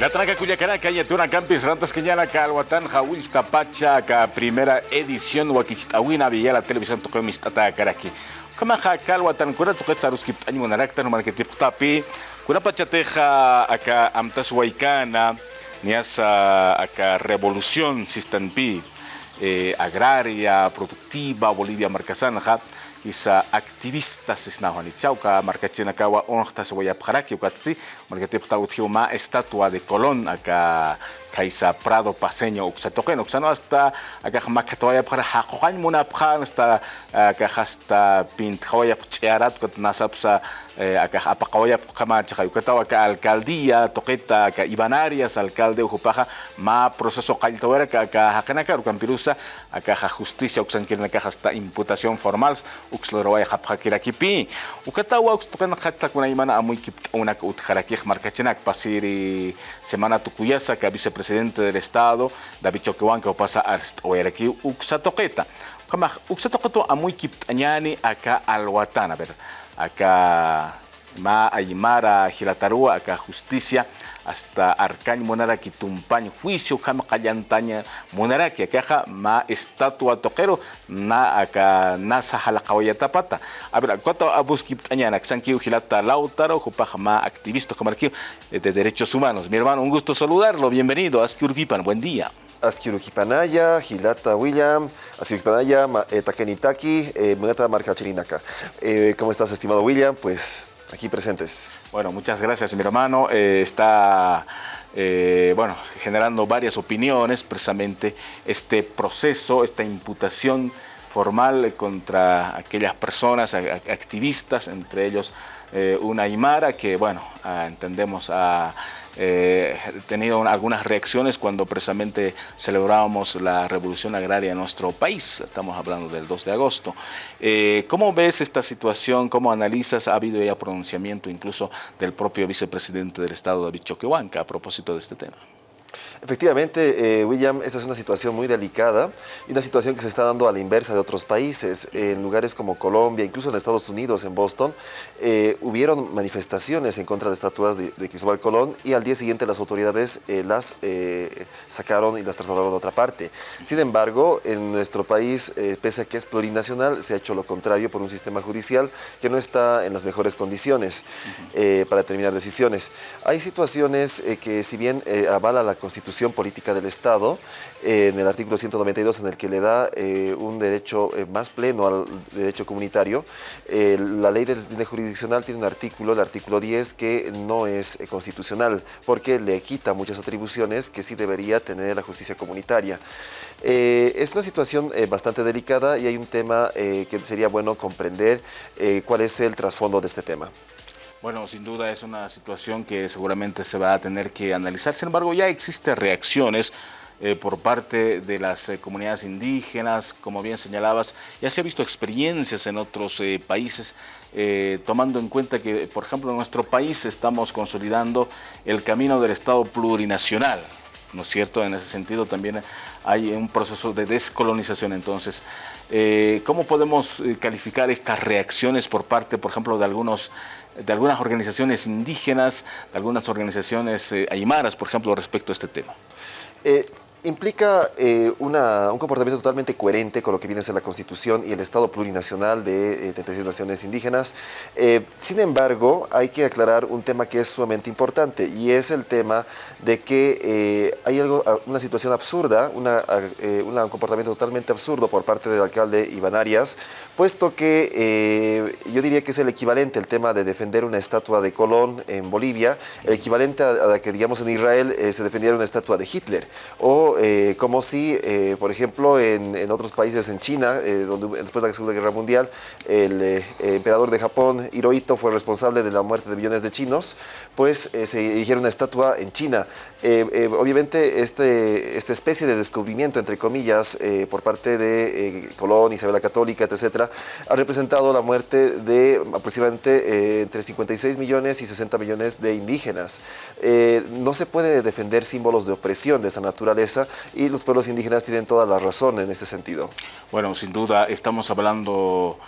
La tranca Cuyacaraca y Atuna Campis Rantas Cañana Calhuatán Jawil Tapacha ka primera edición Wakistawina Villa la televisión Tokomis Tata Karaki. Kama ja Calhuatán Año Narakta no Marketip Tapi Kura Pachateja aka Amtas Waikana Niasa aka Revolución Sistanpi eh, Agraria Productiva Bolivia Marcasanja isa activistas isnahuani chauka marcachina kawa onhta se waya pjaraki ukatsti markatip tauthiu ma estatua de Colón acá kaisa Prado Paseño uksatoken uksano hasta acá makatoya para hakohan muna pjan hasta acá hasta pint hawaya pchearat kat nasapsa acá apakawaya kama chaka ukatawa acá alcaldía toqueta acá Ibanarias alcalde ujupaja ma proceso kaltawera acá hakanaka ukampirusa acá justicia uksankirna acá hasta imputación formal uxlorowaya hapjakirakipi ukatawa ukstoken khatlakuna imana amuy kip unak utjarakij markachinak pasiri semana tukuyasa ka vicepresidente del estado David Choquehuanca pasa hasta aquí uxatoqueta kama uxatoqueto amuy kip añani acá alwatan a ver acá ma aymara hilatarua acá justicia hasta arcañ monaraki tumpañ juicio kama qallantaña monaraki acá ma estatua toquero na acá nasa halaqawayatapata a ver cuánto abuski tañana xankiu hilata lautaro jupaja ma activista como de derechos humanos mi hermano un gusto saludarlo bienvenido a Askiurgipan buen día Askirukipanaya, Hilata William, Askirukipanaya, eh, Takenitaki, eh, Munata Marcachirinaka. Eh, ¿Cómo estás, estimado William? Pues aquí presentes. Bueno, muchas gracias, mi hermano. Eh, está eh, bueno, generando varias opiniones, precisamente este proceso, esta imputación formal contra aquellas personas, activistas, entre ellos eh, una Aymara que, bueno, ah, entendemos ha eh, tenido algunas reacciones cuando precisamente celebrábamos la revolución agraria en nuestro país, estamos hablando del 2 de agosto. Eh, ¿Cómo ves esta situación? ¿Cómo analizas? Ha habido ya pronunciamiento incluso del propio vicepresidente del Estado, David Choquehuanca, a propósito de este tema. Efectivamente, eh, William, esta es una situación muy delicada y una situación que se está dando a la inversa de otros países. En lugares como Colombia, incluso en Estados Unidos, en Boston, eh, hubieron manifestaciones en contra de estatuas de, Cristóbal Colón y al día siguiente las autoridades eh, las sacaron y las trasladaron a otra parte. Sin embargo, en nuestro país, pese a que es plurinacional, se ha hecho lo contrario por un sistema judicial que no está en las mejores condiciones para determinar decisiones. Hay situaciones que si bien avala la Constitución Política del Estado, eh, en el artículo 192, en el que le da eh, un derecho eh, más pleno al derecho comunitario. la ley de, de jurisdiccional tiene un artículo, el artículo 10, que no es constitucional, porque le quita muchas atribuciones que sí debería tener la justicia comunitaria. es una situación bastante delicada y hay un tema que sería bueno comprender cuál es el trasfondo de este tema. Bueno, sin duda es una situación que seguramente se va a tener que analizar. Sin embargo, ya existen reacciones eh, por parte de las eh, comunidades indígenas, como bien señalabas, ya se ha visto experiencias en otros eh, países, tomando en cuenta que, por ejemplo, en nuestro país estamos consolidando el camino del Estado plurinacional, ¿no es cierto? En ese sentido también hay un proceso de descolonización. Entonces, ¿cómo podemos calificar estas reacciones por parte, por ejemplo, de algunos de algunas organizaciones indígenas, de algunas organizaciones eh, aymaras, por ejemplo, respecto a este tema? Eh, implica eh, una, un comportamiento totalmente coherente con lo que viene a ser la Constitución y el Estado plurinacional de eh, 36 naciones indígenas. Eh, sin embargo, hay que aclarar un tema que es sumamente importante y es el tema de que eh, hay algo, una situación absurda, una, un comportamiento totalmente absurdo por parte del alcalde Iván Arias, puesto que yo diría que es el equivalente el tema de defender una estatua de Colón en Bolivia, el equivalente a, a que digamos en Israel se defendiera una estatua de Hitler o eh, como si, eh, por ejemplo, en, otros países, en China, eh, donde después de la Segunda Guerra Mundial, el emperador de Japón, Hirohito, fue responsable de la muerte de millones de chinos, pues se erigiera una estatua en China. obviamente, este, esta especie de descubrimiento, entre comillas, por parte de Colón, Isabel la Católica, etcétera, ha representado la muerte de aproximadamente entre 56 millones y 60 millones de indígenas. no se puede defender símbolos de opresión de esta naturaleza y los pueblos indígenas tienen toda la razón en este sentido. Bueno, sin duda estamos hablando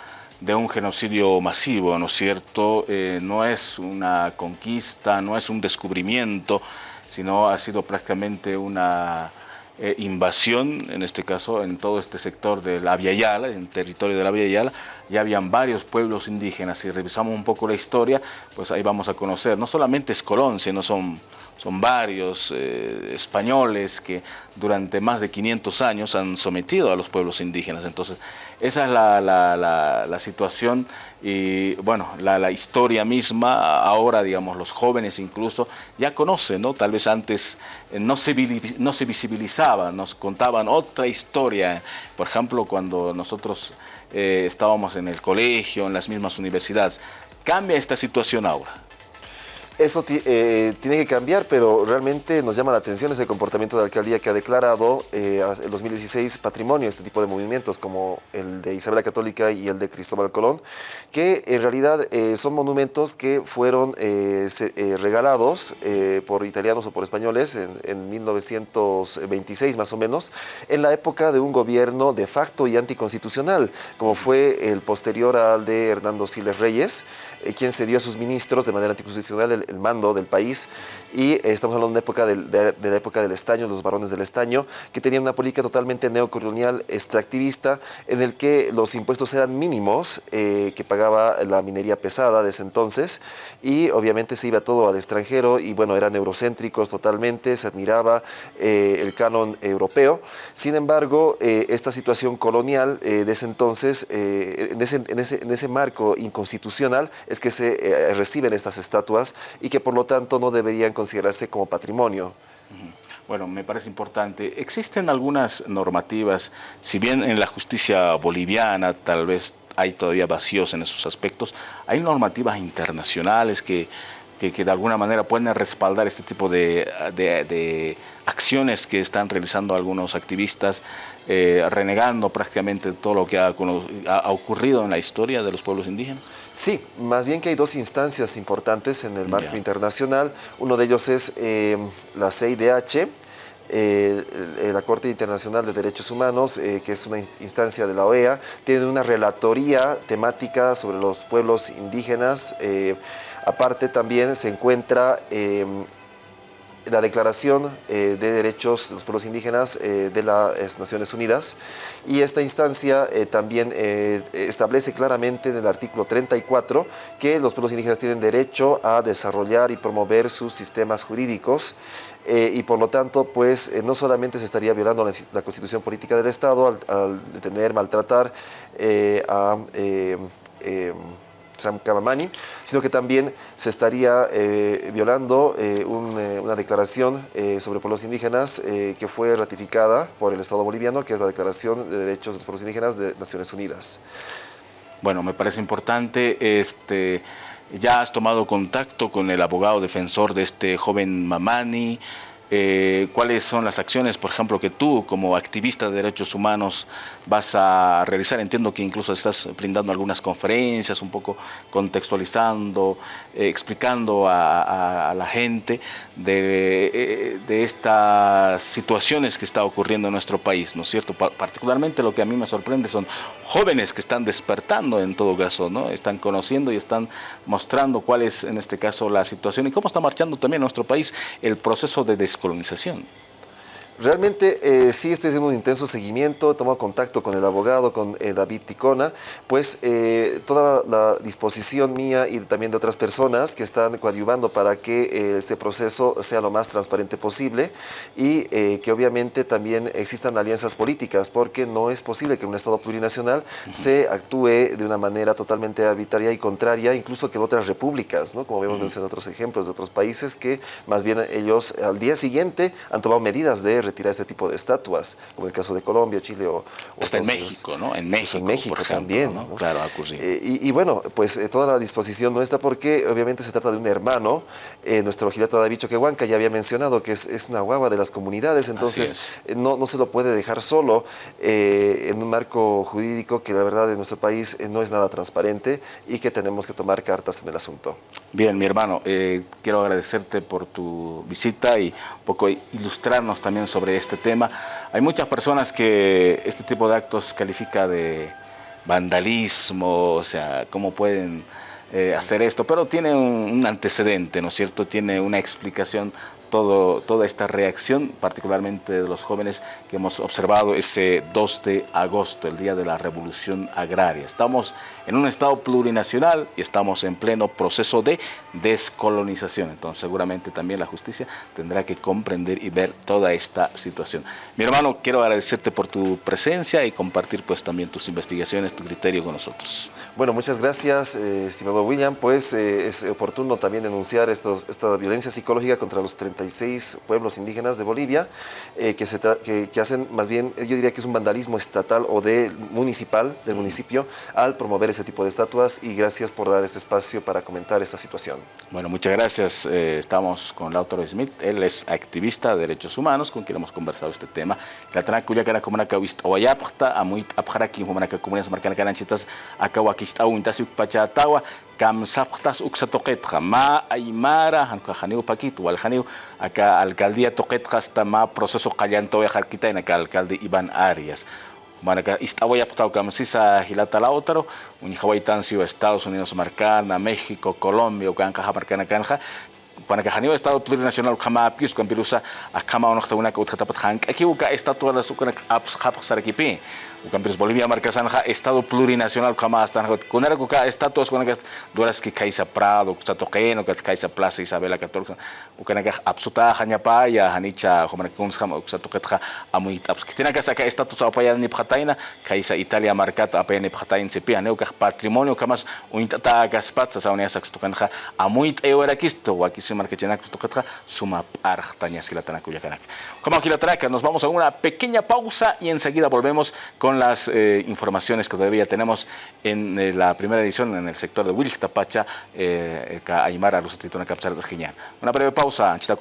de un genocidio masivo, ¿no es cierto? Eh, no es una conquista, no es un descubrimiento, sino ha sido prácticamente una eh, invasión, en este caso, en todo este sector de la Via Yala, en territorio de la Via Yala, ya habían varios pueblos indígenas. Si revisamos un poco la historia, pues ahí vamos a conocer, no solamente es Colón, sino son son varios eh, españoles que durante más de 500 años han sometido a los pueblos indígenas. Entonces, esa es la, situación y, bueno, la, historia misma, ahora, digamos, los jóvenes incluso ya conocen, ¿no? Tal vez antes eh, no, se, no se visibilizaba, nos contaban otra historia. Por ejemplo, cuando nosotros eh, estábamos en el colegio, en las mismas universidades. Cambia esta situación ahora. Eso eh, tiene que cambiar, pero realmente nos llama la atención ese comportamiento de la alcaldía que ha declarado eh, el 2016 patrimonio este tipo de movimientos como el de Isabel la Católica y el de Cristóbal Colón, que en realidad eh, son monumentos que fueron regalados por italianos o por españoles en, en, 1926 más o menos, en la época de un gobierno de facto y anticonstitucional, como fue el posterior al de Hernando Siles Reyes, quien cedió a sus ministros de manera anticonstitucional el el mando del país y eh, estamos hablando de, época de, la época del estaño, los varones del estaño, que tenían una política totalmente neocolonial extractivista en el que los impuestos eran mínimos eh, que pagaba la minería pesada de ese entonces y obviamente se iba todo al extranjero y bueno, eran eurocéntricos totalmente, se admiraba eh, el canon europeo. Sin embargo, esta situación colonial de ese entonces, en ese, en, ese, en, ese, marco inconstitucional, es que se reciben estas estatuas y que por lo tanto no deberían considerarse como patrimonio. Bueno, me parece importante. Existen algunas normativas, si bien en la justicia boliviana tal vez hay todavía vacíos en esos aspectos, hay normativas internacionales que, que, de alguna manera pueden respaldar este tipo de, de, acciones que están realizando algunos activistas, eh, renegando prácticamente todo lo que ha, ha ocurrido en la historia de los pueblos indígenas. Sí, más bien que hay dos instancias importantes en el marco internacional. Uno de ellos es eh, la CIDH, eh, la Corte Internacional de Derechos Humanos, eh, que es una instancia de la OEA, tiene una relatoría temática sobre los pueblos indígenas. aparte también se encuentra la Declaración eh, de Derechos de los Pueblos Indígenas eh, de las Naciones Unidas. Y esta instancia eh, también establece claramente en el artículo 34 que los pueblos indígenas tienen derecho a desarrollar y promover sus sistemas jurídicos y por lo tanto pues no solamente se estaría violando la, constitución política del Estado al, al detener, maltratar a Sam Kamamani, sino que también se estaría eh, violando eh, eh, una declaración sobre pueblos indígenas que fue ratificada por el Estado boliviano, que es la Declaración de Derechos de los Pueblos Indígenas de Naciones Unidas. Bueno, me parece importante, este, ya has tomado contacto con el abogado defensor de este joven Mamani, eh, cuáles son las acciones, por ejemplo, que tú como activista de derechos humanos vas a realizar. Entiendo que incluso estás brindando algunas conferencias, un poco contextualizando, eh, explicando a, la gente de, de, estas situaciones que está ocurriendo en nuestro país, ¿no es cierto? particularmente lo que a mí me sorprende son jóvenes que están despertando en todo caso, ¿no? Están conociendo y están mostrando cuál es en este caso la situación y cómo está marchando también en nuestro país el proceso de descolonización. Realmente eh, sí estoy haciendo un intenso seguimiento, he tomado contacto con el abogado, con eh, David Ticona, pues eh, toda la disposición mía y también de otras personas que están coadyuvando para que este proceso sea lo más transparente posible y que obviamente también existan alianzas políticas, porque no es posible que en un Estado plurinacional se actúe de una manera totalmente arbitraria y contraria, incluso que en otras repúblicas, ¿no? como vemos en otros ejemplos de otros países, que más bien ellos al día siguiente han tomado medidas de retirar este tipo de estatuas, como el caso de Colombia, Chile o... Hasta en México, ¿no? En México, en México también. Claro, eh, y, bueno, pues eh, toda la disposición no está porque obviamente se trata de un hermano, eh, nuestro Gilata David Choquehuanca ya había mencionado que es, es, una guagua de las comunidades, entonces no, no se lo puede dejar solo en un marco jurídico que la verdad en nuestro país no es nada transparente y que tenemos que tomar cartas en el asunto. Bien, mi hermano, quiero agradecerte por tu visita y un poco ilustrarnos también sobre sobre este tema. Hay muchas personas que este tipo de actos califica de vandalismo, o sea, cómo pueden eh, hacer esto, pero tiene un, antecedente, ¿no es cierto? Tiene una explicación toda esta reacción, particularmente de los jóvenes que hemos observado ese 2 de agosto, el día de la revolución agraria. Estamos en un Estado plurinacional y estamos en pleno proceso de descolonización. Entonces seguramente también la justicia tendrá que comprender y ver toda esta situación. Mi hermano, quiero agradecerte por tu presencia y compartir pues también tus investigaciones, tu criterio con nosotros. Bueno, muchas gracias, eh, estimado William. Pues eh, es oportuno también denunciar esta violencia psicológica contra los 36 pueblos indígenas de Bolivia, eh, que, se que, hacen más bien, yo diría que es un vandalismo estatal o de municipal, del municipio, al promover ese tipo de estatuas y gracias por dar este espacio para comentar esta situación. Bueno, muchas gracias. estamos con Lautaro Smith, él es activista de derechos humanos, con quien hemos conversado este tema. La Tanacuya, que era como una a muy como una comunidad marcana, pachatawa kam saptas uksa toqetqa ma aymara hanka haniu paquito wal haniu acá alcaldía toqetqa hasta ma proceso qallanto ya jarquita en acá alcalde Iván Arias. Manaka istawaya putau kam sisa hilata lautaro uni hawaitancio Estados Unidos marcana México Colombia ukanka marcana kanja Panaka haniu Estado plurinacional kama pius kan pirusa akama onok tauna ka utkatapat hank aki uka estatua la sukanak aps sarakipi Ucampires Bolivia marca sanja estado plurinacional kama hasta kunera kuka estatus kuna duras ki kaisa Prado kusa toqeno ka kaisa Plaza Isabela 14 ukana ka absuta hanya pa ya hanicha homana kuns ham kusa toqetja amuit abs kitina ka saka estatus apa ya ni phataina kaisa Italia marcat apa ni phatain se pia neuka patrimonio kamas uintata ka spatsa sa unia saks toqenja amuit eura kisto wa kisi marca chena toqetja suma parhtanya silatana kuya kanak como kilatana nos vamos a una pequeña pausa y enseguida volvemos con las eh, informaciones que todavía tenemos en eh, la primera edición en el sector de Wilk Tapacha, eh, Aymara, los Tritona Capsar Una breve pausa, Chita